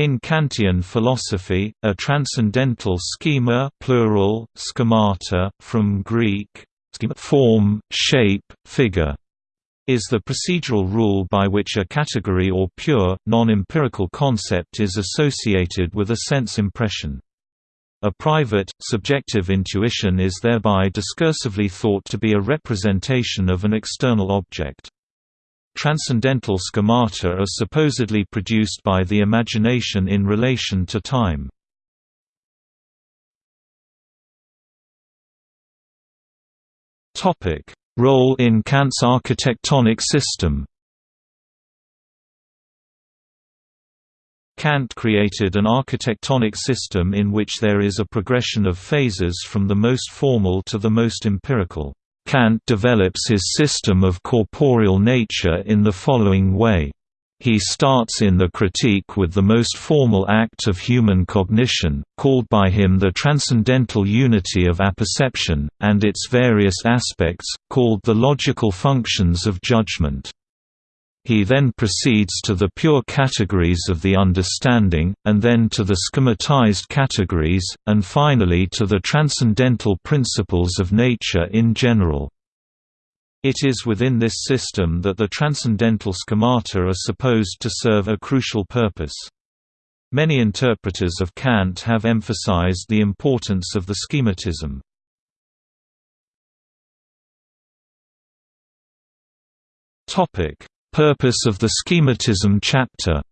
In Kantian philosophy, a transcendental schema plural, schemata, from Greek form, shape, figure, is the procedural rule by which a category or pure, non-empirical concept is associated with a sense impression. A private, subjective intuition is thereby discursively thought to be a representation of an external object. Transcendental schemata are supposedly produced by the imagination in relation to time. Role in Kant's architectonic system Kant created an architectonic system in which there is a progression of phases from the most formal to the most empirical. Kant develops his system of corporeal nature in the following way. He starts in the critique with the most formal act of human cognition, called by him the transcendental unity of apperception, and its various aspects, called the logical functions of judgment. He then proceeds to the pure categories of the understanding, and then to the schematized categories, and finally to the transcendental principles of nature in general. It is within this system that the transcendental schemata are supposed to serve a crucial purpose. Many interpreters of Kant have emphasized the importance of the schematism. Topic: Purpose of the schematism chapter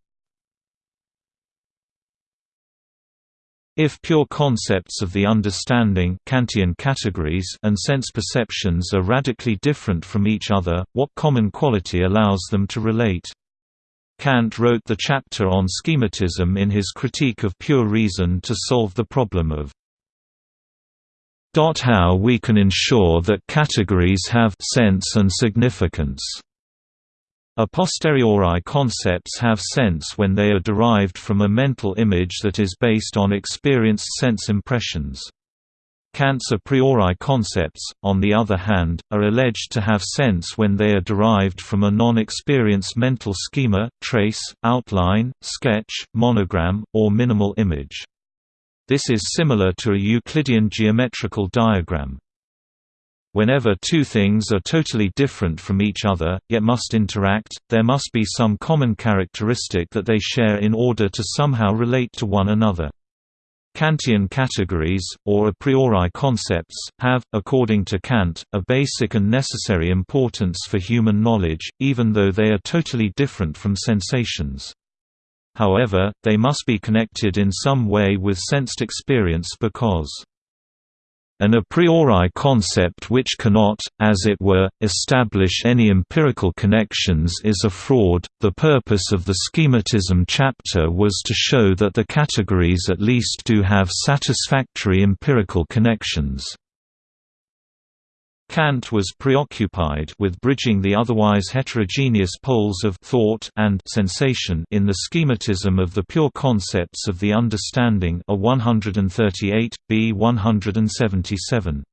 If pure concepts of the understanding Kantian categories and sense perceptions are radically different from each other, what common quality allows them to relate? Kant wrote the chapter on schematism in his Critique of Pure Reason to solve the problem of how we can ensure that categories have sense and significance. A posteriori concepts have sense when they are derived from a mental image that is based on experienced sense impressions. Kant's a priori concepts, on the other hand, are alleged to have sense when they are derived from a non-experienced mental schema, trace, outline, sketch, monogram, or minimal image. This is similar to a Euclidean geometrical diagram. Whenever two things are totally different from each other, yet must interact, there must be some common characteristic that they share in order to somehow relate to one another. Kantian categories, or a priori concepts, have, according to Kant, a basic and necessary importance for human knowledge, even though they are totally different from sensations. However, they must be connected in some way with sensed experience because an a priori concept which cannot, as it were, establish any empirical connections is a fraud. The purpose of the schematism chapter was to show that the categories at least do have satisfactory empirical connections. Kant was preoccupied with bridging the otherwise heterogeneous poles of thought and sensation in the schematism of the pure concepts of the understanding a 138, b 177.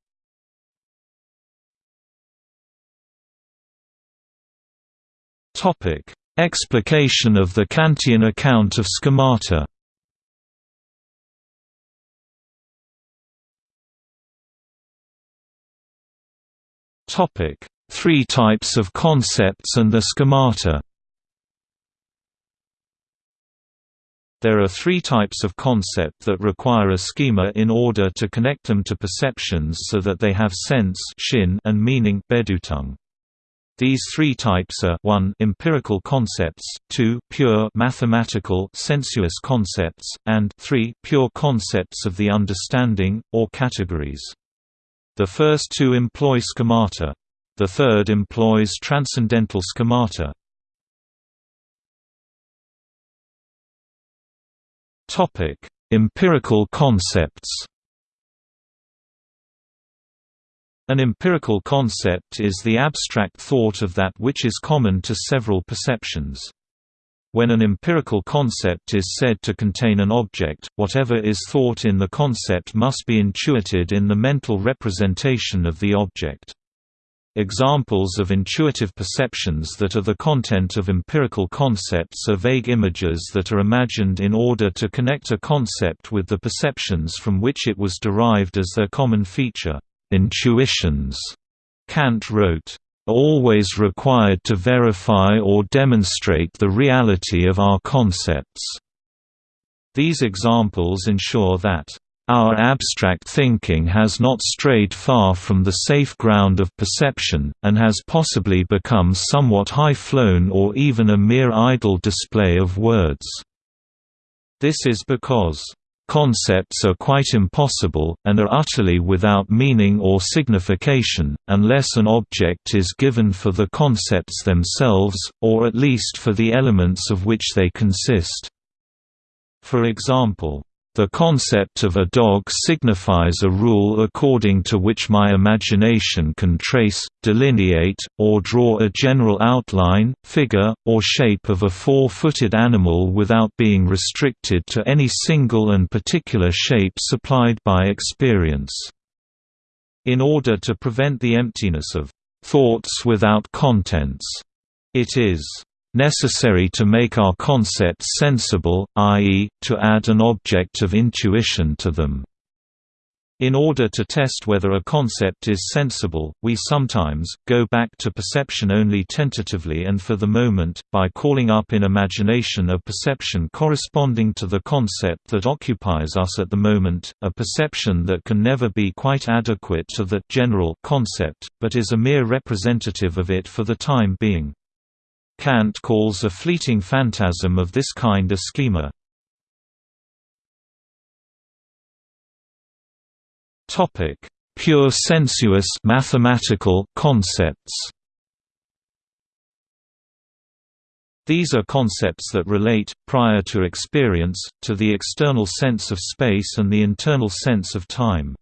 Topic: Explication of the Kantian account of schemata. Topic: Three types of concepts and the schemata. There are three types of concept that require a schema in order to connect them to perceptions so that they have sense Sinn and meaning Bedeutung. These three types are 1 empirical concepts, 2 pure mathematical sensuous concepts, and 3 pure concepts of the understanding, or categories. The first two employ schemata. The third employs transcendental schemata. Topic: Empirical concepts. An empirical concept is the abstract thought of that which is common to several perceptions. When an empirical concept is said to contain an object, whatever is thought in the concept must be intuited in the mental representation of the object. Examples of intuitive perceptions that are the content of empirical concepts are vague images that are imagined in order to connect a concept with the perceptions from which it was derived as their common feature. Intuitions, Kant wrote, are always required to verify or demonstrate the reality of our concepts. These examples ensure that our abstract thinking has not strayed far from the safe ground of perception, and has possibly become somewhat high-flown or even a mere idle display of words. This is because Concepts are quite impossible, and are utterly without meaning or signification, unless an object is given for the concepts themselves, or at least for the elements of which they consist. For example, the concept of a dog signifies a rule according to which my imagination can trace, delineate, or draw a general outline, figure, or shape of a four-footed animal without being restricted to any single and particular shape supplied by experience. In order to prevent the emptiness of thoughts without contents, it is necessary to make our concepts sensible, i.e., to add an object of intuition to them. In order to test whether a concept is sensible, we sometimes, go back to perception only tentatively and for the moment, by calling up in imagination a perception corresponding to the concept that occupies us at the moment, a perception that can never be quite adequate to the general concept, but is a mere representative of it for the time being. Kant calls a fleeting phantasm of this kind a schema. Topic: Pure sensuous mathematical concepts. These are concepts that relate, prior to experience, to the external sense of space and the internal sense of time.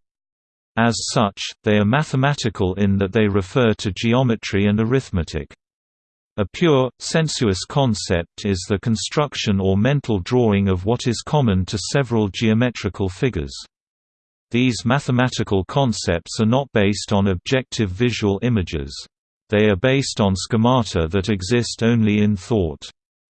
As such, they are mathematical in that they refer to geometry and arithmetic. A pure, sensuous concept is the construction or mental drawing of what is common to several geometrical figures. These mathematical concepts are not based on objective visual images. They are based on schemata that exist only in thought.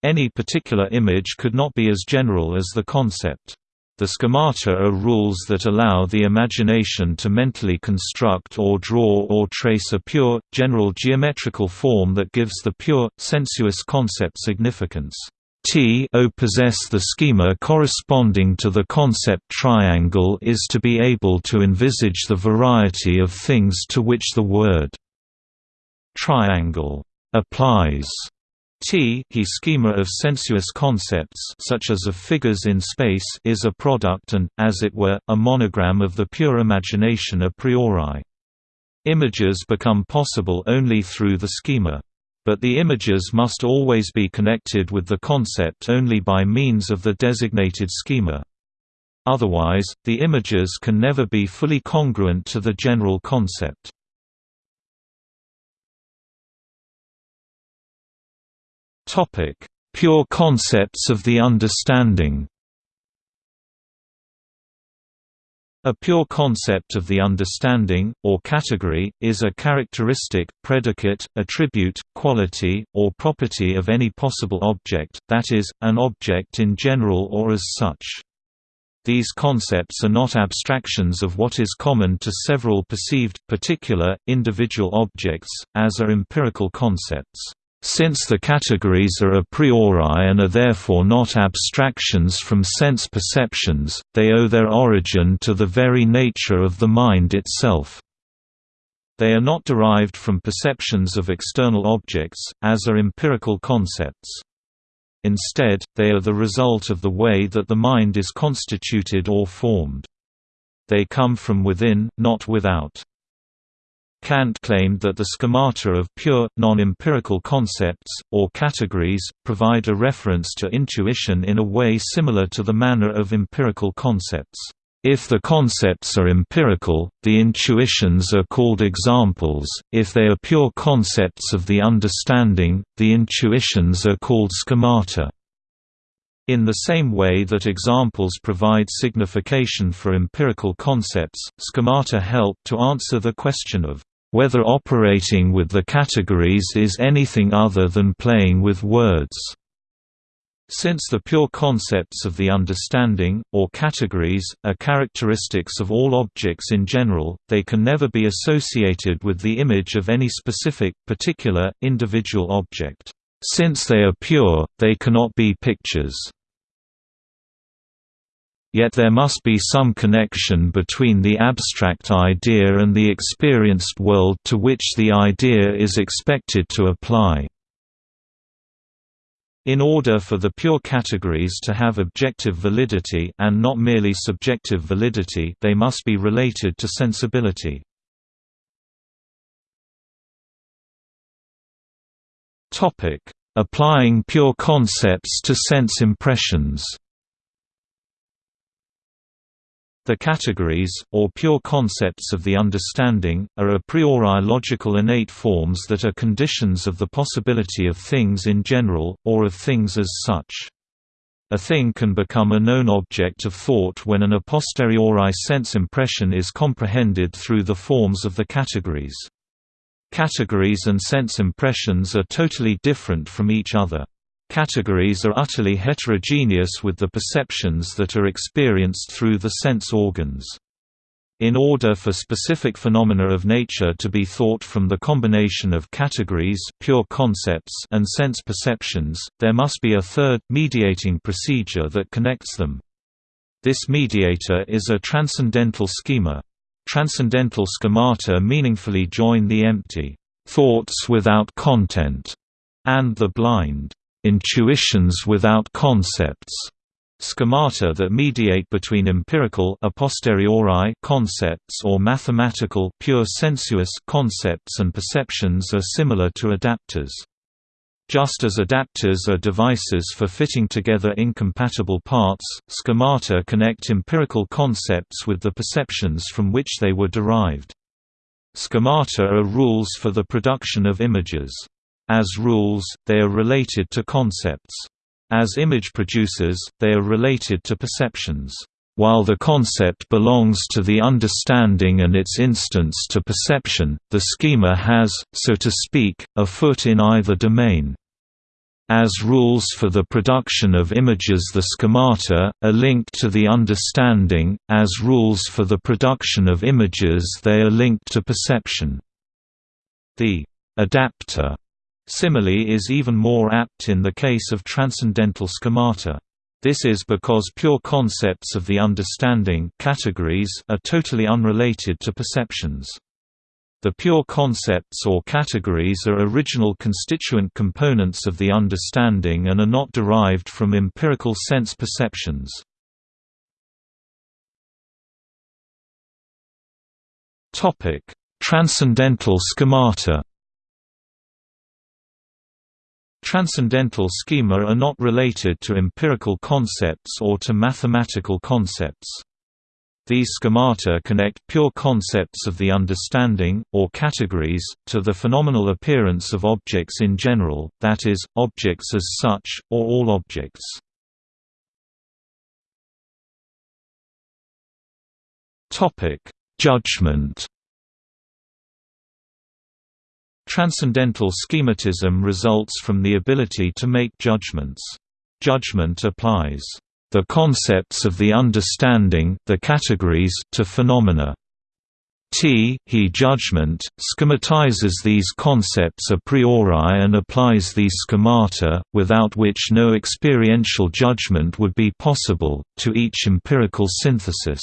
Any particular image could not be as general as the concept. The schemata are rules that allow the imagination to mentally construct or draw or trace a pure, general geometrical form that gives the pure, sensuous concept significance. T o possess the schema corresponding to the concept triangle is to be able to envisage the variety of things to which the word triangle applies. T he schema of sensuous concepts such as of figures in space is a product and, as it were, a monogram of the pure imagination a priori. Images become possible only through the schema. But the images must always be connected with the concept only by means of the designated schema. Otherwise, the images can never be fully congruent to the general concept. Topic: Pure concepts of the understanding. A pure concept of the understanding, or category, is a characteristic, predicate, attribute, quality, or property of any possible object, that is, an object in general or as such. These concepts are not abstractions of what is common to several perceived, particular, individual objects, as are empirical concepts. Since the categories are a priori and are therefore not abstractions from sense perceptions, they owe their origin to the very nature of the mind itself. They are not derived from perceptions of external objects, as are empirical concepts. Instead, they are the result of the way that the mind is constituted or formed. They come from within, not without. Kant claimed that the schemata of pure, non-empirical concepts, or categories, provide a reference to intuition in a way similar to the manner of empirical concepts. If the concepts are empirical, the intuitions are called examples, if they are pure concepts of the understanding, the intuitions are called schemata. In the same way that examples provide signification for empirical concepts, schemata help to answer the question of whether operating with the categories is anything other than playing with words. Since the pure concepts of the understanding, or categories, are characteristics of all objects in general, they can never be associated with the image of any specific, particular, individual object. Since they are pure, they cannot be pictures. Yet there must be some connection between the abstract idea and the experienced world to which the idea is expected to apply. In order for the pure categories to have objective validity and not merely subjective validity they must be related to sensibility. Applying pure concepts to sense impressions the categories, or pure concepts of the understanding, are a priori logical innate forms that are conditions of the possibility of things in general, or of things as such. A thing can become a known object of thought when an a posteriori sense impression is comprehended through the forms of the categories. Categories and sense impressions are totally different from each other. Categories are utterly heterogeneous with the perceptions that are experienced through the sense organs. In order for specific phenomena of nature to be thought from the combination of categories pure concepts and sense perceptions, there must be a third, mediating procedure that connects them. This mediator is a transcendental schema. Transcendental schemata meaningfully join the empty, thoughts without content, and the blind, intuitions without concepts, schemata that mediate between empirical a posteriori concepts or mathematical pure sensuous concepts and perceptions are similar to adapters. Just as adapters are devices for fitting together incompatible parts, schemata connect empirical concepts with the perceptions from which they were derived. Schemata are rules for the production of images. As rules, they are related to concepts. As image producers, they are related to perceptions. While the concept belongs to the understanding and its instance to perception, the schema has, so to speak, a foot in either domain. As rules for the production of images the schemata, are linked to the understanding, as rules for the production of images they are linked to perception. The adapter Simile is even more apt in the case of transcendental schemata. This is because pure concepts of the understanding categories are totally unrelated to perceptions. The pure concepts or categories are original constituent components of the understanding and are not derived from empirical sense perceptions. Transcendental schemata Transcendental schema are not related to empirical concepts or to mathematical concepts. These schemata connect pure concepts of the understanding, or categories, to the phenomenal appearance of objects in general, that is, objects as such, or all objects. Judgment Transcendental schematism results from the ability to make judgments. Judgment applies the concepts of the understanding the categories to phenomena. T he judgment, schematizes these concepts a priori and applies these schemata, without which no experiential judgment would be possible, to each empirical synthesis.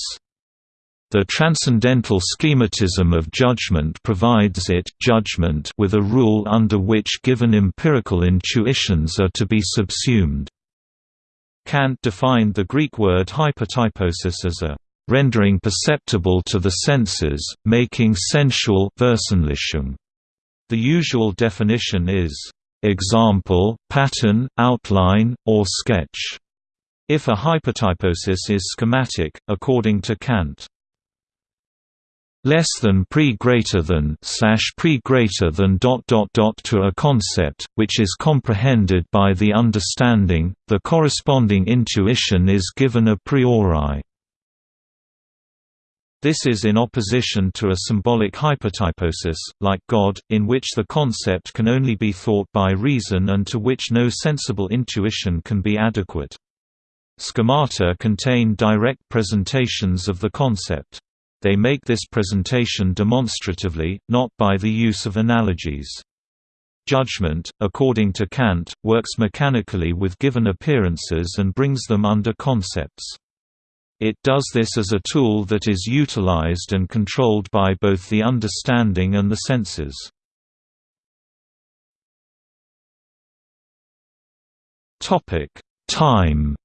The transcendental schematism of judgment provides it judgment with a rule under which given empirical intuitions are to be subsumed. Kant defined the Greek word hypotyposis as a rendering perceptible to the senses, making sensual The usual definition is example, pattern, outline, or sketch. If a hypotyposis is schematic, according to Kant, less than pre greater than slash pre greater than dot dot dot to a concept which is comprehended by the understanding the corresponding intuition is given a priori This is in opposition to a symbolic hypotyposis, like God, in which the concept can only be thought by reason and to which no sensible intuition can be adequate. Schemata contain direct presentations of the concept. They make this presentation demonstratively, not by the use of analogies. Judgment, according to Kant, works mechanically with given appearances and brings them under concepts. It does this as a tool that is utilized and controlled by both the understanding and the senses. Time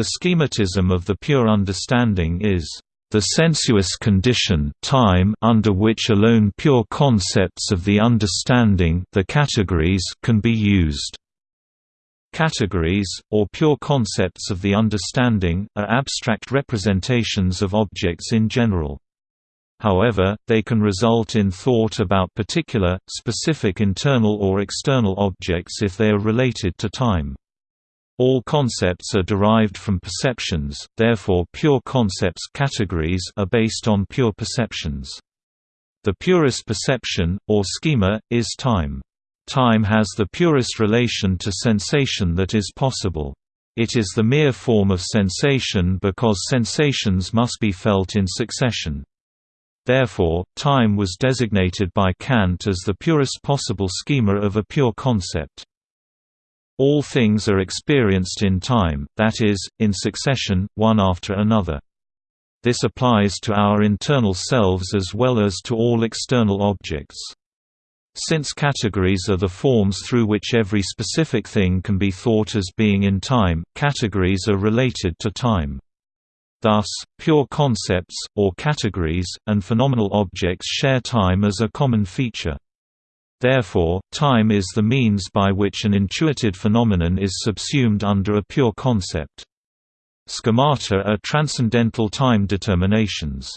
The schematism of the pure understanding is the sensuous condition time under which alone pure concepts of the understanding the categories can be used. Categories, or pure concepts of the understanding, are abstract representations of objects in general. However, they can result in thought about particular, specific internal or external objects if they are related to time. All concepts are derived from perceptions, therefore pure concepts categories are based on pure perceptions. The purest perception, or schema, is time. Time has the purest relation to sensation that is possible. It is the mere form of sensation because sensations must be felt in succession. Therefore, time was designated by Kant as the purest possible schema of a pure concept. All things are experienced in time, that is, in succession, one after another. This applies to our internal selves as well as to all external objects. Since categories are the forms through which every specific thing can be thought as being in time, categories are related to time. Thus, pure concepts, or categories, and phenomenal objects share time as a common feature. Therefore, time is the means by which an intuited phenomenon is subsumed under a pure concept. Schemata are transcendental time determinations.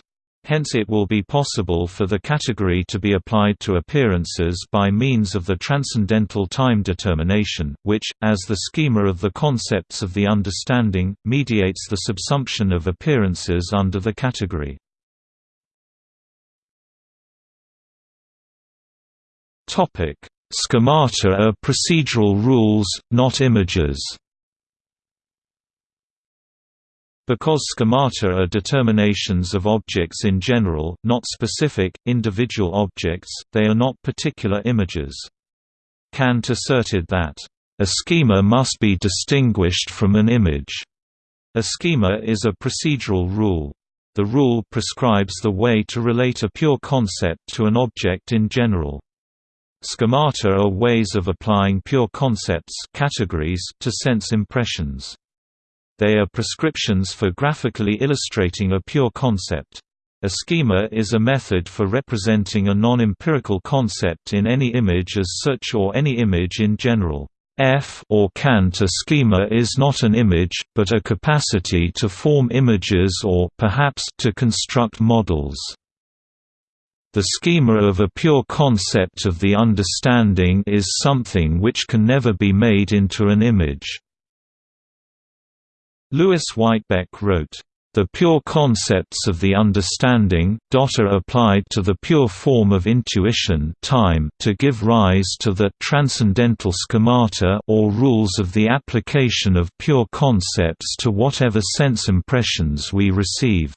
Hence it will be possible for the category to be applied to appearances by means of the transcendental time determination, which, as the schema of the concepts of the understanding, mediates the subsumption of appearances under the category. Schemata are procedural rules, not images because schemata are determinations of objects in general, not specific, individual objects, they are not particular images. Kant asserted that, "...a schema must be distinguished from an image." A schema is a procedural rule. The rule prescribes the way to relate a pure concept to an object in general. Schemata are ways of applying pure concepts categories to sense impressions. They are prescriptions for graphically illustrating a pure concept. A schema is a method for representing a non-empirical concept in any image as such or any image in general. F or Kant a schema is not an image, but a capacity to form images or perhaps to construct models. The schema of a pure concept of the understanding is something which can never be made into an image. Louis Whitebeck wrote, the pure concepts of the understanding, are applied to the pure form of intuition time to give rise to the transcendental schemata or rules of the application of pure concepts to whatever sense impressions we receive.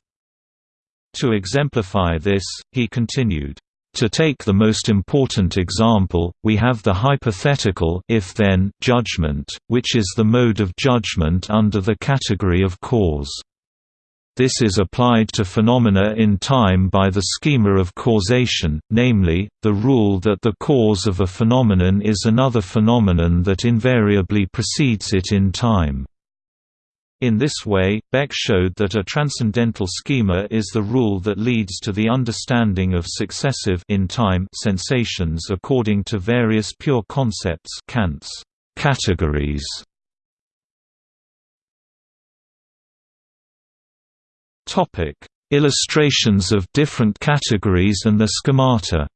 To exemplify this, he continued, to take the most important example, we have the hypothetical if-then judgment, which is the mode of judgment under the category of cause. This is applied to phenomena in time by the schema of causation, namely, the rule that the cause of a phenomenon is another phenomenon that invariably precedes it in time. In this way, Beck showed that a transcendental schema is the rule that leads to the understanding of successive in time sensations according to various pure concepts Kant's categories. Topic: Illustrations of different categories and the schemata.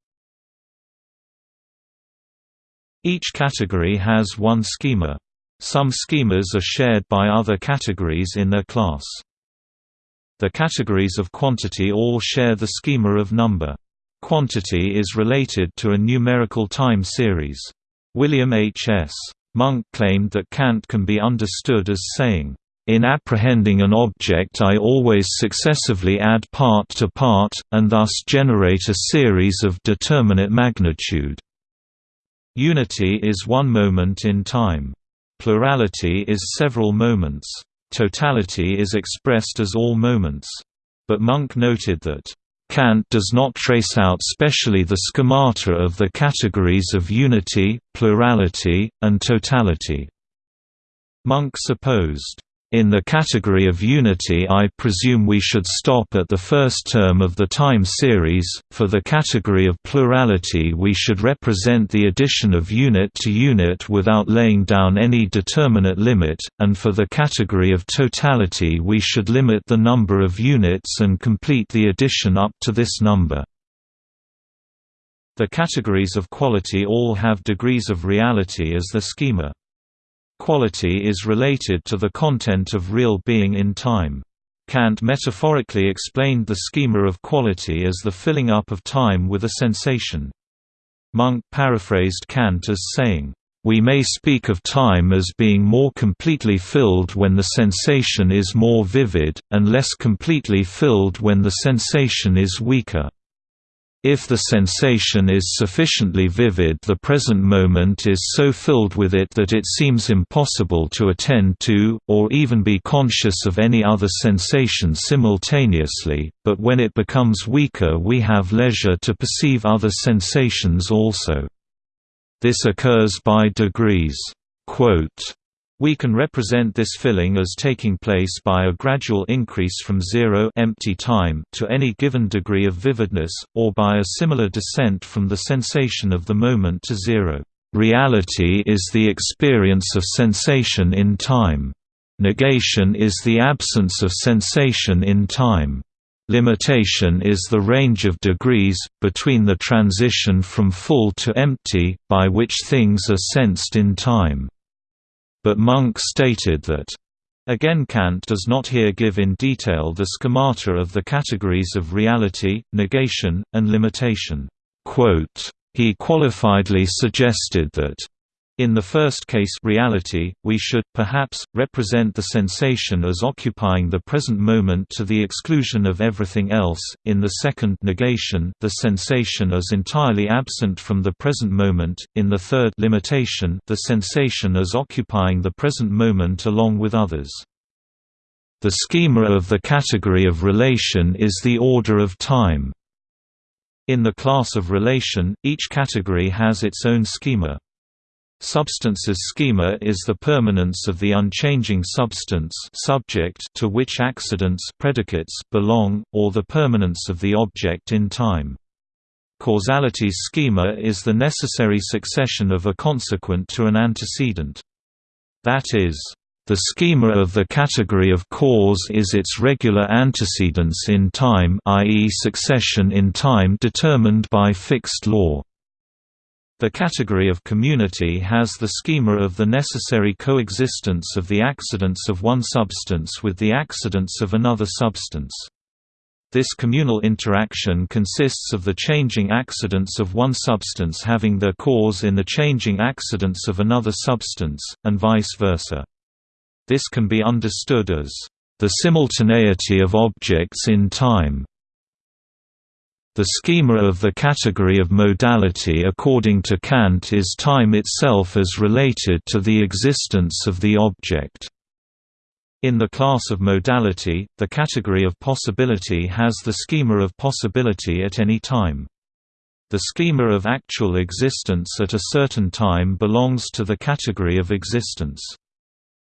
Each category has one schema. Some schemas are shared by other categories in their class. The categories of quantity all share the schema of number. Quantity is related to a numerical time series. William H. S. Monck claimed that Kant can be understood as saying, in apprehending an object I always successively add part to part, and thus generate a series of determinate magnitude. Unity is one moment in time. Plurality is several moments. Totality is expressed as all moments. But Monck noted that, Kant does not trace out specially the schemata of the categories of unity, plurality, and totality. Monck supposed, in the category of unity I presume we should stop at the first term of the time series, for the category of plurality we should represent the addition of unit to unit without laying down any determinate limit, and for the category of totality we should limit the number of units and complete the addition up to this number. The categories of quality all have degrees of reality as the schema. Quality is related to the content of real being in time. Kant metaphorically explained the schema of quality as the filling up of time with a sensation. Monck paraphrased Kant as saying, "...we may speak of time as being more completely filled when the sensation is more vivid, and less completely filled when the sensation is weaker." If the sensation is sufficiently vivid the present moment is so filled with it that it seems impossible to attend to, or even be conscious of any other sensation simultaneously, but when it becomes weaker we have leisure to perceive other sensations also. This occurs by degrees. Quote, we can represent this filling as taking place by a gradual increase from zero empty time to any given degree of vividness, or by a similar descent from the sensation of the moment to zero. Reality is the experience of sensation in time. Negation is the absence of sensation in time. Limitation is the range of degrees, between the transition from full to empty, by which things are sensed in time. But Monck stated that Again Kant does not here give in detail the schemata of the categories of reality, negation, and limitation. He qualifiedly suggested that in the first case reality, we should, perhaps, represent the sensation as occupying the present moment to the exclusion of everything else, in the second negation the sensation as entirely absent from the present moment, in the third limitation the sensation as occupying the present moment along with others. The schema of the category of relation is the order of time. In the class of relation, each category has its own schema. Substance's schema is the permanence of the unchanging substance subject to which accidents predicates belong, or the permanence of the object in time. Causality's schema is the necessary succession of a consequent to an antecedent. That is, the schema of the category of cause is its regular antecedence in time i.e. succession in time determined by fixed law. The category of community has the schema of the necessary coexistence of the accidents of one substance with the accidents of another substance. This communal interaction consists of the changing accidents of one substance having their cause in the changing accidents of another substance, and vice versa. This can be understood as the simultaneity of objects in time. The schema of the category of modality according to Kant is time itself as related to the existence of the object. In the class of modality, the category of possibility has the schema of possibility at any time. The schema of actual existence at a certain time belongs to the category of existence.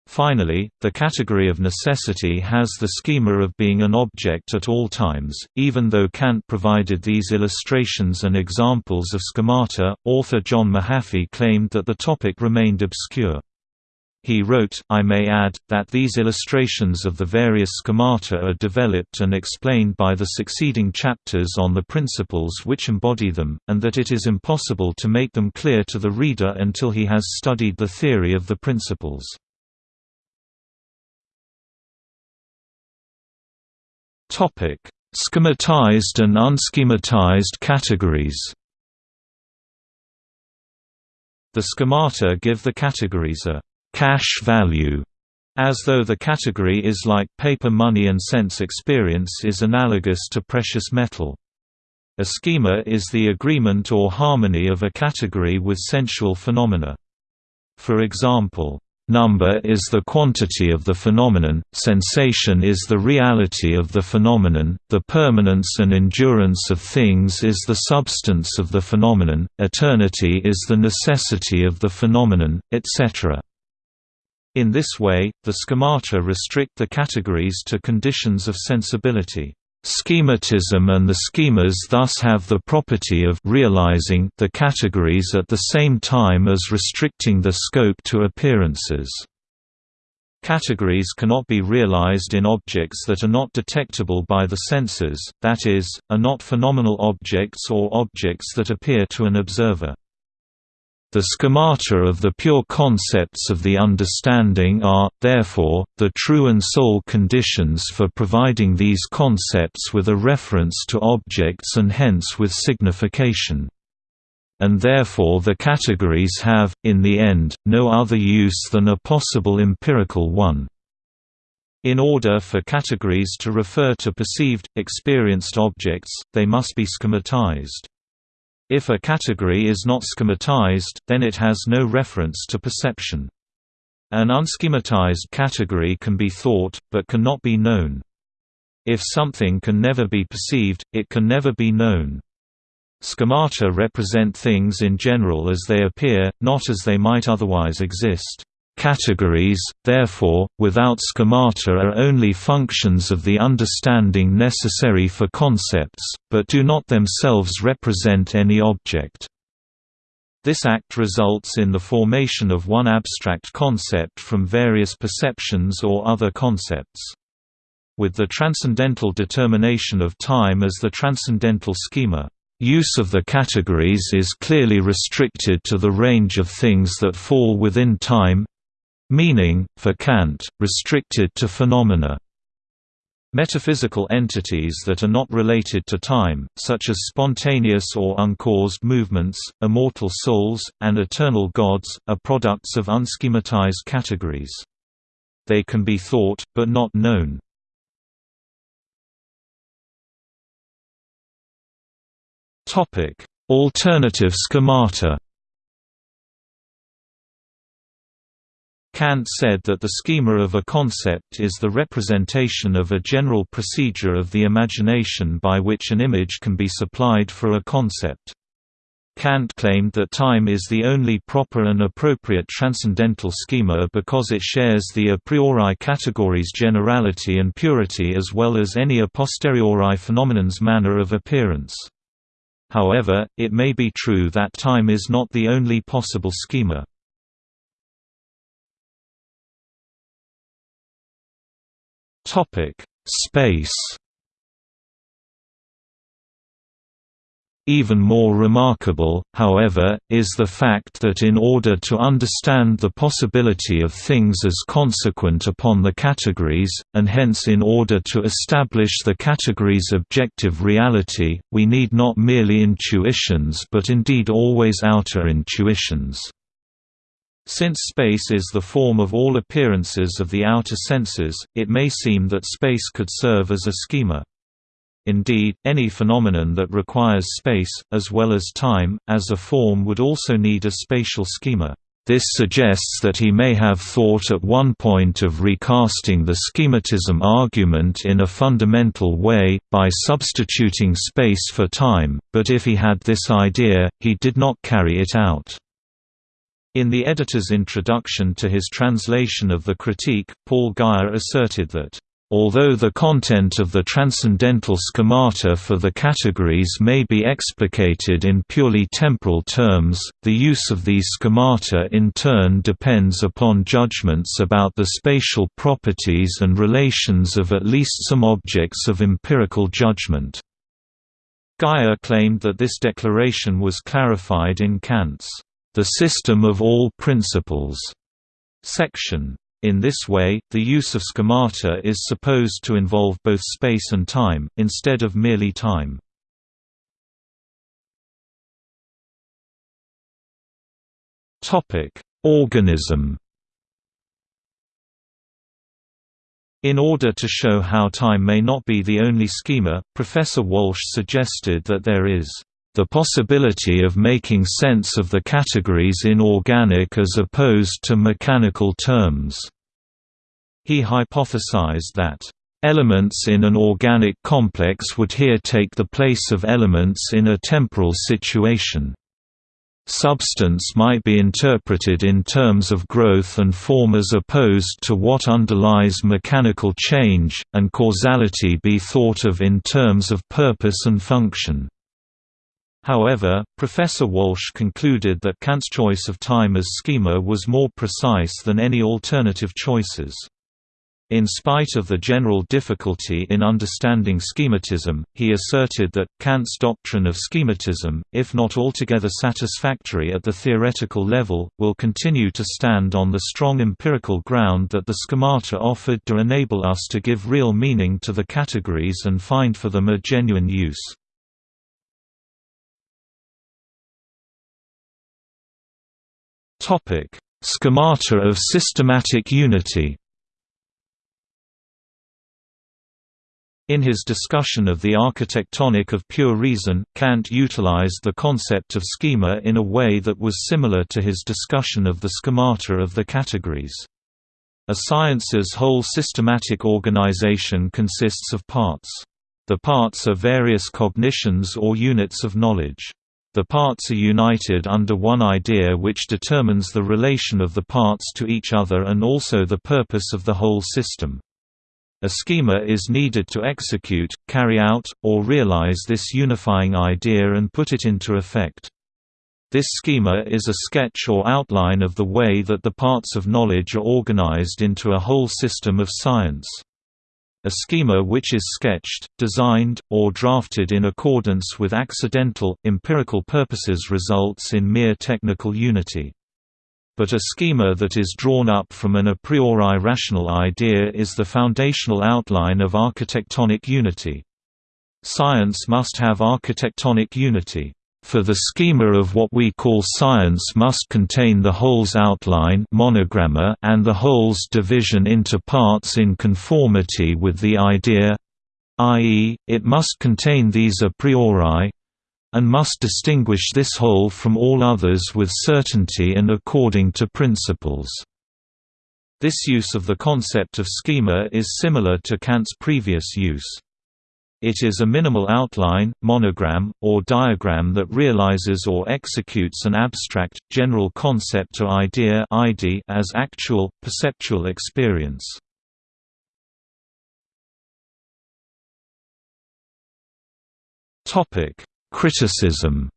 Finally, the category of necessity has the schema of being an object at all times. Even though Kant provided these illustrations and examples of schemata, author John Mahaffy claimed that the topic remained obscure. He wrote, I may add, that these illustrations of the various schemata are developed and explained by the succeeding chapters on the principles which embody them, and that it is impossible to make them clear to the reader until he has studied the theory of the principles. Schematized and unschematized categories The schemata give the categories a «cash value», as though the category is like paper money and sense experience is analogous to precious metal. A schema is the agreement or harmony of a category with sensual phenomena. For example, Number is the quantity of the phenomenon, sensation is the reality of the phenomenon, the permanence and endurance of things is the substance of the phenomenon, eternity is the necessity of the phenomenon, etc. In this way, the schemata restrict the categories to conditions of sensibility. Schematism and the schemas thus have the property of realizing the categories at the same time as restricting the scope to appearances. Categories cannot be realized in objects that are not detectable by the senses, that is, are not phenomenal objects or objects that appear to an observer. The schemata of the pure concepts of the understanding are, therefore, the true and sole conditions for providing these concepts with a reference to objects and hence with signification. And therefore the categories have, in the end, no other use than a possible empirical one. In order for categories to refer to perceived, experienced objects, they must be schematized. If a category is not schematized, then it has no reference to perception. An unschematized category can be thought, but cannot be known. If something can never be perceived, it can never be known. Schemata represent things in general as they appear, not as they might otherwise exist. Categories, therefore, without schemata are only functions of the understanding necessary for concepts, but do not themselves represent any object. This act results in the formation of one abstract concept from various perceptions or other concepts. With the transcendental determination of time as the transcendental schema, Use of the categories is clearly restricted to the range of things that fall within time Meaning, for Kant, restricted to phenomena. Metaphysical entities that are not related to time, such as spontaneous or uncaused movements, immortal souls, and eternal gods, are products of unschematized categories. They can be thought, but not known. Alternative schemata Kant said that the schema of a concept is the representation of a general procedure of the imagination by which an image can be supplied for a concept. Kant claimed that time is the only proper and appropriate transcendental schema because it shares the a priori categories generality and purity as well as any a posteriori phenomenon's manner of appearance. However, it may be true that time is not the only possible schema. Topic: Space. Even more remarkable, however, is the fact that in order to understand the possibility of things as consequent upon the categories, and hence in order to establish the categories' objective reality, we need not merely intuitions but indeed always outer intuitions. Since space is the form of all appearances of the outer senses, it may seem that space could serve as a schema. Indeed, any phenomenon that requires space, as well as time, as a form would also need a spatial schema. This suggests that he may have thought at one point of recasting the schematism argument in a fundamental way, by substituting space for time, but if he had this idea, he did not carry it out. In the editor's introduction to his translation of the Critique, Paul Guyer asserted that, Although the content of the transcendental schemata for the categories may be explicated in purely temporal terms, the use of these schemata in turn depends upon judgments about the spatial properties and relations of at least some objects of empirical judgment. Guyer claimed that this declaration was clarified in Kant's the system of all principles section. In this way, the use of schemata is supposed to involve both space and time, instead of merely time. Organism In order to show how time may not be the only schema, Professor Walsh suggested that there is the possibility of making sense of the categories in organic as opposed to mechanical terms. He hypothesized that elements in an organic complex would here take the place of elements in a temporal situation. Substance might be interpreted in terms of growth and form as opposed to what underlies mechanical change, and causality be thought of in terms of purpose and function. However, Professor Walsh concluded that Kant's choice of time as schema was more precise than any alternative choices. In spite of the general difficulty in understanding schematism, he asserted that, Kant's doctrine of schematism, if not altogether satisfactory at the theoretical level, will continue to stand on the strong empirical ground that the schemata offered to enable us to give real meaning to the categories and find for them a genuine use. Schemata of systematic unity In his discussion of the architectonic of pure reason, Kant utilized the concept of schema in a way that was similar to his discussion of the schemata of the categories. A science's whole systematic organization consists of parts. The parts are various cognitions or units of knowledge. The parts are united under one idea which determines the relation of the parts to each other and also the purpose of the whole system. A schema is needed to execute, carry out, or realize this unifying idea and put it into effect. This schema is a sketch or outline of the way that the parts of knowledge are organized into a whole system of science. A schema which is sketched, designed, or drafted in accordance with accidental, empirical purposes results in mere technical unity. But a schema that is drawn up from an a priori rational idea is the foundational outline of architectonic unity. Science must have architectonic unity. For the schema of what we call science must contain the whole's outline monogramma and the whole's division into parts in conformity with the idea i.e., it must contain these a priori, and must distinguish this whole from all others with certainty and according to principles. This use of the concept of schema is similar to Kant's previous use. It is a minimal outline, monogram, or diagram that realizes or executes an abstract, general concept or idea id as actual, perceptual experience. Criticism.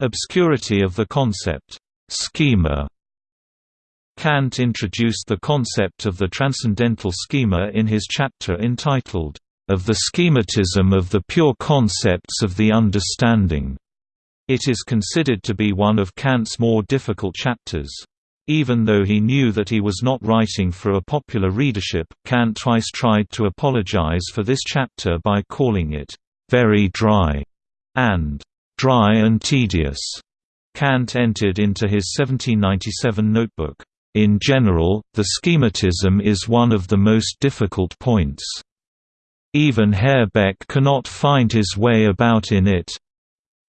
Obscurity of the concept, schema Kant introduced the concept of the transcendental schema in his chapter entitled, Of the Schematism of the Pure Concepts of the Understanding. It is considered to be one of Kant's more difficult chapters. Even though he knew that he was not writing for a popular readership, Kant twice tried to apologize for this chapter by calling it, "...very dry", and "...dry and tedious". Kant entered into his 1797 notebook, "...in general, the schematism is one of the most difficult points. Even Herr Beck cannot find his way about in it."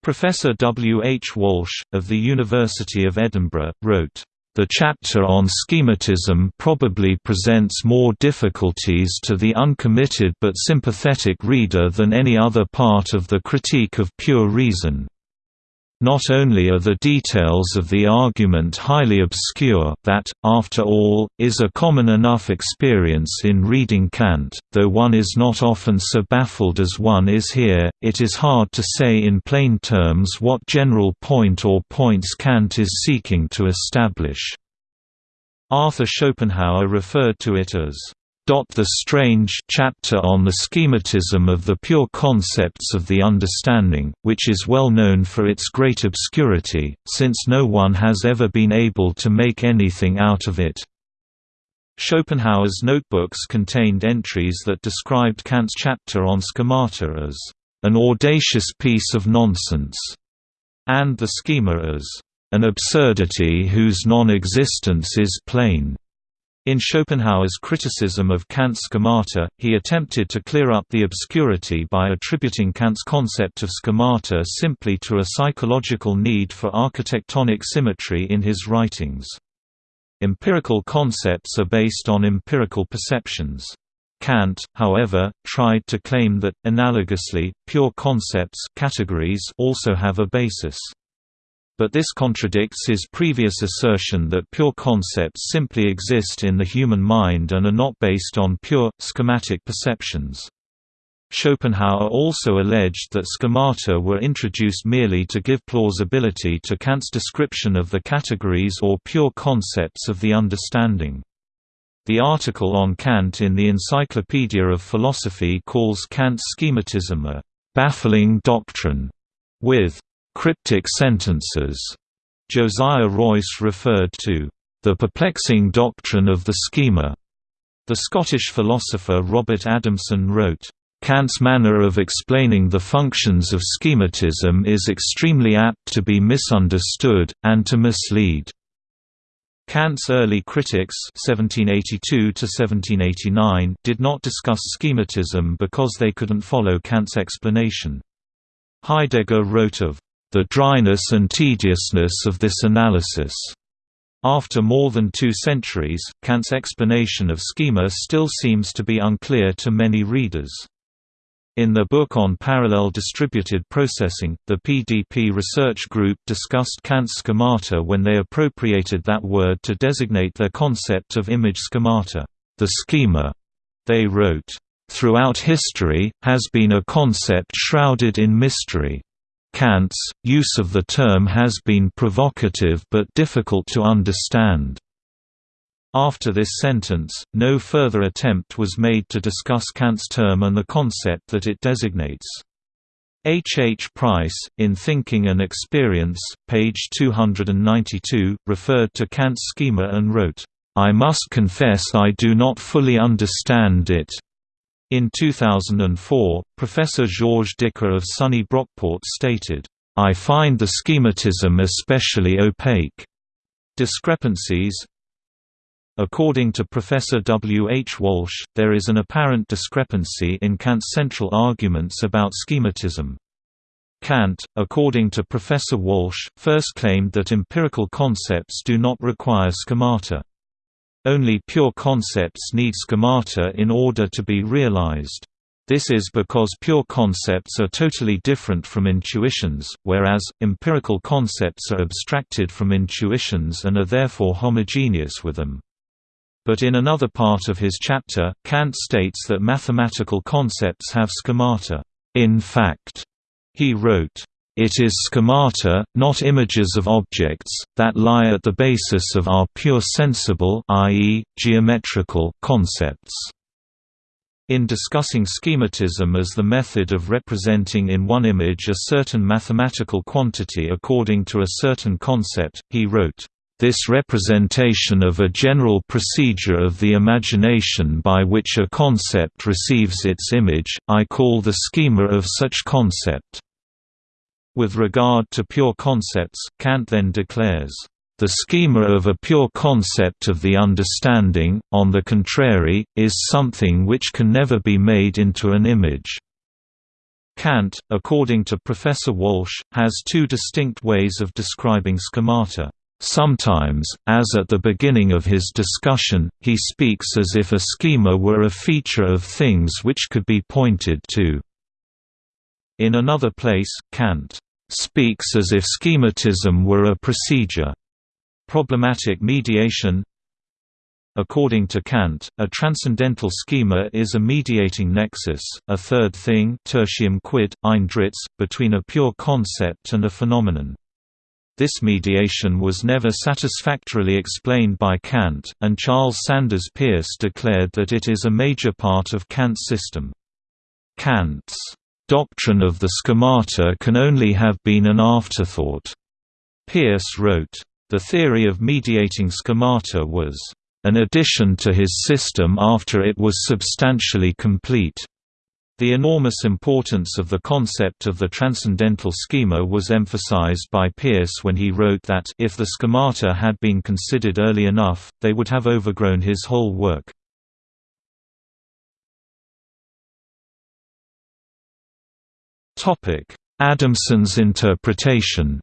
Professor W. H. Walsh, of the University of Edinburgh, wrote, the chapter on schematism probably presents more difficulties to the uncommitted but sympathetic reader than any other part of the critique of pure reason. Not only are the details of the argument highly obscure that, after all, is a common enough experience in reading Kant, though one is not often so baffled as one is here, it is hard to say in plain terms what general point or points Kant is seeking to establish. Arthur Schopenhauer referred to it as The Strange chapter on the schematism of the pure concepts of the understanding, which is well known for its great obscurity, since no one has ever been able to make anything out of it. Schopenhauer's notebooks contained entries that described Kant's chapter on schemata as an audacious piece of nonsense, and the schema as an absurdity whose non-existence is plain. In Schopenhauer's criticism of Kant's schemata, he attempted to clear up the obscurity by attributing Kant's concept of schemata simply to a psychological need for architectonic symmetry in his writings. Empirical concepts are based on empirical perceptions. Kant, however, tried to claim that, analogously, pure concepts categories also have a basis but this contradicts his previous assertion that pure concepts simply exist in the human mind and are not based on pure, schematic perceptions. Schopenhauer also alleged that schemata were introduced merely to give plausibility to Kant's description of the categories or pure concepts of the understanding. The article on Kant in the Encyclopedia of Philosophy calls Kant's schematism a «baffling doctrine», with cryptic sentences. Josiah Royce referred to the perplexing doctrine of the schema. The Scottish philosopher Robert Adamson wrote, Kant's manner of explaining the functions of schematism is extremely apt to be misunderstood, and to mislead. Kant's early critics (1782–1789) did not discuss schematism because they couldn't follow Kant's explanation. Heidegger wrote of the dryness and tediousness of this analysis. After more than two centuries, Kant's explanation of schema still seems to be unclear to many readers. In the book on parallel distributed processing, the PDP research group discussed Kant's schemata when they appropriated that word to designate their concept of image schemata. The schema, they wrote, throughout history, has been a concept shrouded in mystery. Kant's use of the term has been provocative but difficult to understand. After this sentence, no further attempt was made to discuss Kant's term and the concept that it designates. H. H. Price, in Thinking and Experience, page 292, referred to Kant's schema and wrote, "...I must confess I do not fully understand it. In 2004, Professor Georges Dicker of SUNY Brockport stated, I find the schematism especially opaque. Discrepancies According to Professor W. H. Walsh, there is an apparent discrepancy in Kant's central arguments about schematism. Kant, according to Professor Walsh, first claimed that empirical concepts do not require schemata. Only pure concepts need schemata in order to be realized. This is because pure concepts are totally different from intuitions, whereas, empirical concepts are abstracted from intuitions and are therefore homogeneous with them. But in another part of his chapter, Kant states that mathematical concepts have schemata. In fact, he wrote, it is schemata, not images of objects, that lie at the basis of our pure sensible i.e., geometrical concepts. In discussing schematism as the method of representing in one image a certain mathematical quantity according to a certain concept, he wrote, this representation of a general procedure of the imagination by which a concept receives its image, I call the schema of such concept. With regard to pure concepts, Kant then declares, "...the schema of a pure concept of the understanding, on the contrary, is something which can never be made into an image." Kant, according to Professor Walsh, has two distinct ways of describing schemata. Sometimes, as at the beginning of his discussion, he speaks as if a schema were a feature of things which could be pointed to. In another place, Kant speaks as if schematism were a procedure. Problematic mediation According to Kant, a transcendental schema is a mediating nexus, a third thing tertium quid, ein Dritts, between a pure concept and a phenomenon. This mediation was never satisfactorily explained by Kant, and Charles Sanders Peirce declared that it is a major part of Kant's system. Kant's doctrine of the schemata can only have been an afterthought. Peirce wrote, The theory of mediating schemata was an addition to his system after it was substantially complete. The enormous importance of the concept of the transcendental schema was emphasized by Peirce when he wrote that if the schemata had been considered early enough, they would have overgrown his whole work. Adamson's interpretation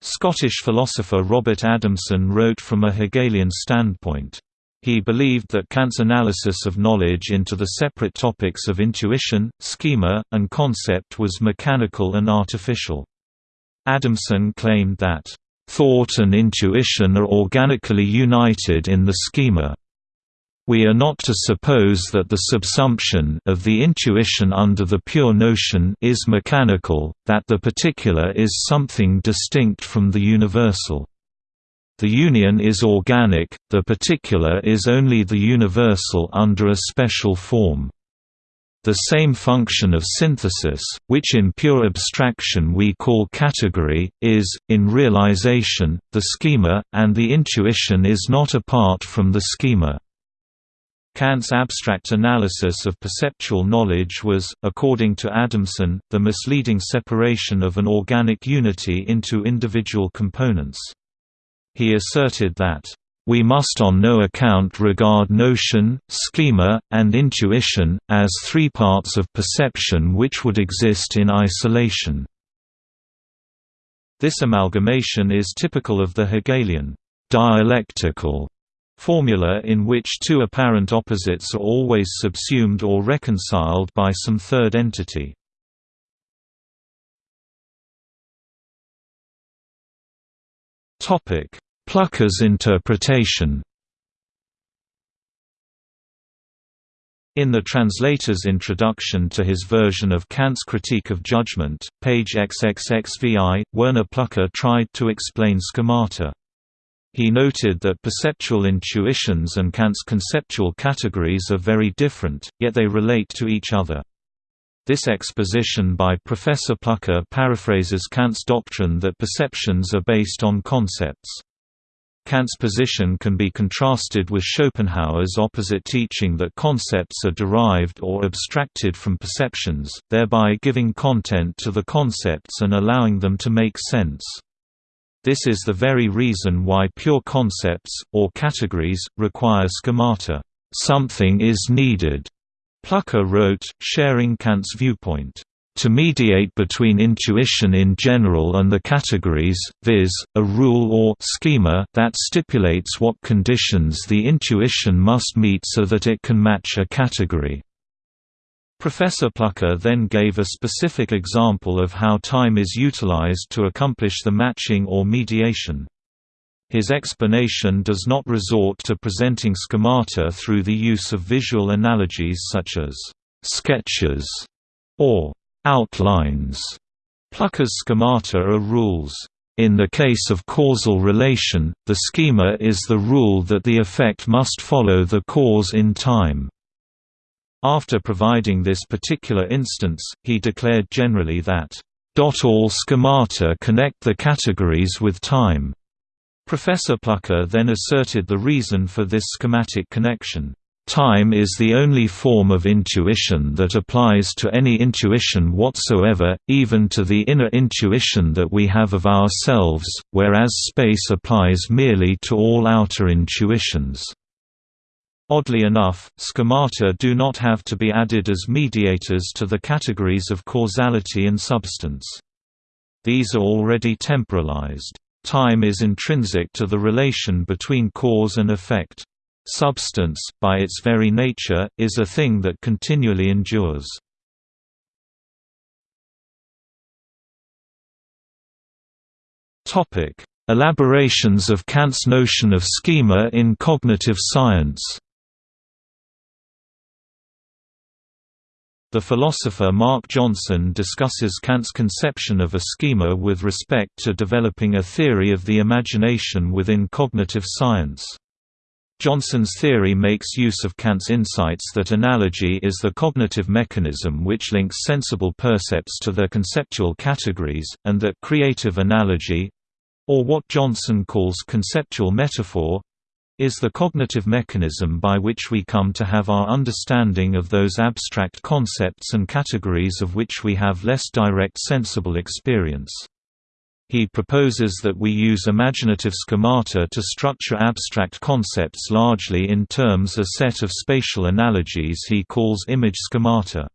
Scottish philosopher Robert Adamson wrote from a Hegelian standpoint. He believed that Kant's analysis of knowledge into the separate topics of intuition, schema, and concept was mechanical and artificial. Adamson claimed that, "...thought and intuition are organically united in the schema." We are not to suppose that the subsumption of the intuition under the pure notion is mechanical, that the particular is something distinct from the universal. The union is organic, the particular is only the universal under a special form. The same function of synthesis, which in pure abstraction we call category, is, in realization, the schema, and the intuition is not apart from the schema. Kant's abstract analysis of perceptual knowledge was, according to Adamson, the misleading separation of an organic unity into individual components. He asserted that, "...we must on no account regard notion, schema, and intuition, as three parts of perception which would exist in isolation." This amalgamation is typical of the Hegelian dialectical formula in which two apparent opposites are always subsumed or reconciled by some third entity. Pluhar's interpretation In the translator's introduction to his version of Kant's Critique of Judgment, page XXXVI, Werner Pluhar tried to explain schemata. He noted that perceptual intuitions and Kant's conceptual categories are very different, yet they relate to each other. This exposition by Professor Pluhar paraphrases Kant's doctrine that perceptions are based on concepts. Kant's position can be contrasted with Schopenhauer's opposite teaching that concepts are derived or abstracted from perceptions, thereby giving content to the concepts and allowing them to make sense. This is the very reason why pure concepts, or categories, require schemata. Something is needed, Pluhar wrote, sharing Kant's viewpoint to mediate between intuition in general and the categories, viz., a rule or schema that stipulates what conditions the intuition must meet so that it can match a category. Professor Pluhar then gave a specific example of how time is utilized to accomplish the matching or mediation. His explanation does not resort to presenting schemata through the use of visual analogies such as sketches or Outlines. Pluhar's schemata are rules. In the case of causal relation, the schema is the rule that the effect must follow the cause in time. After providing this particular instance, he declared generally that, "...all schemata connect the categories with time." Professor Pluhar then asserted the reason for this schematic connection. Time is the only form of intuition that applies to any intuition whatsoever, even to the inner intuition that we have of ourselves, whereas space applies merely to all outer intuitions. Oddly enough, schemata do not have to be added as mediators to the categories of causality and substance. These are already temporalized. Time is intrinsic to the relation between cause and effect. Substance, by its very nature, is a thing that continually endures. Elaborations of Kant's notion of schema in cognitive science The philosopher Mark Johnson discusses Kant's conception of a schema with respect to developing a theory of the imagination within cognitive science. Johnson's theory makes use of Kant's insights that analogy is the cognitive mechanism which links sensible percepts to their conceptual categories, and that creative analogy—or what Johnson calls conceptual metaphor, is the cognitive mechanism by which we come to have our understanding of those abstract concepts and categories of which we have less direct sensible experience. He proposes that we use imaginative schemata to structure abstract concepts largely in terms of a set of spatial analogies he calls image schemata.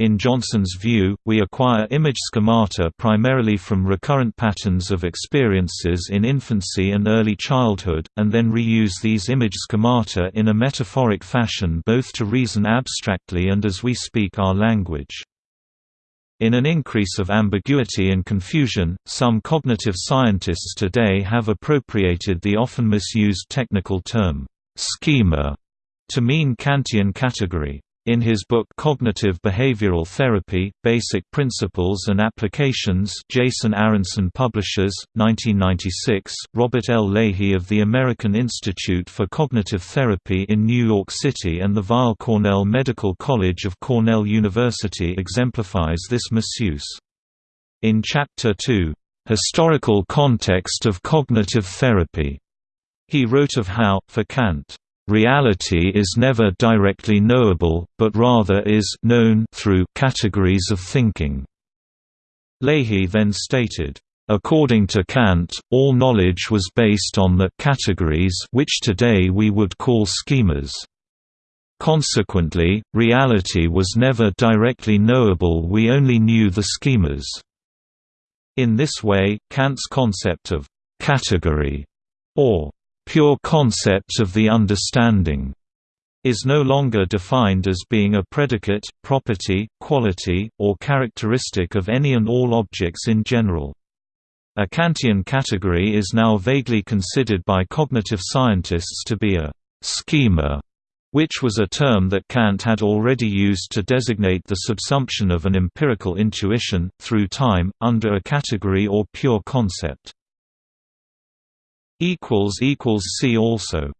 In Johnson's view, we acquire image schemata primarily from recurrent patterns of experiences in infancy and early childhood, and then reuse these image schemata in a metaphoric fashion both to reason abstractly and as we speak our language. In an increase of ambiguity and confusion, some cognitive scientists today have appropriated the often misused technical term, schema, to mean Kantian category. In his book Cognitive Behavioral Therapy, Basic Principles and Applications Jason Aronson Publishers, 1996, Robert L. Leahy of the American Institute for Cognitive Therapy in New York City and the Weill Cornell Medical College of Cornell University exemplifies this misuse. In Chapter 2, "'Historical Context of Cognitive Therapy' he wrote of how, for Kant, Reality is never directly knowable, but rather is known through categories of thinking. Leahy then stated, According to Kant, all knowledge was based on the categories which today we would call schemas. Consequently, reality was never directly knowable we only knew the schemas. In this way, Kant's concept of «category» or pure concept of the understanding is no longer defined as being a predicate, property, quality, or characteristic of any and all objects in general. A Kantian category is now vaguely considered by cognitive scientists to be a schema, which was a term that Kant had already used to designate the subsumption of an empirical intuition, through time, under a category or pure concept. See also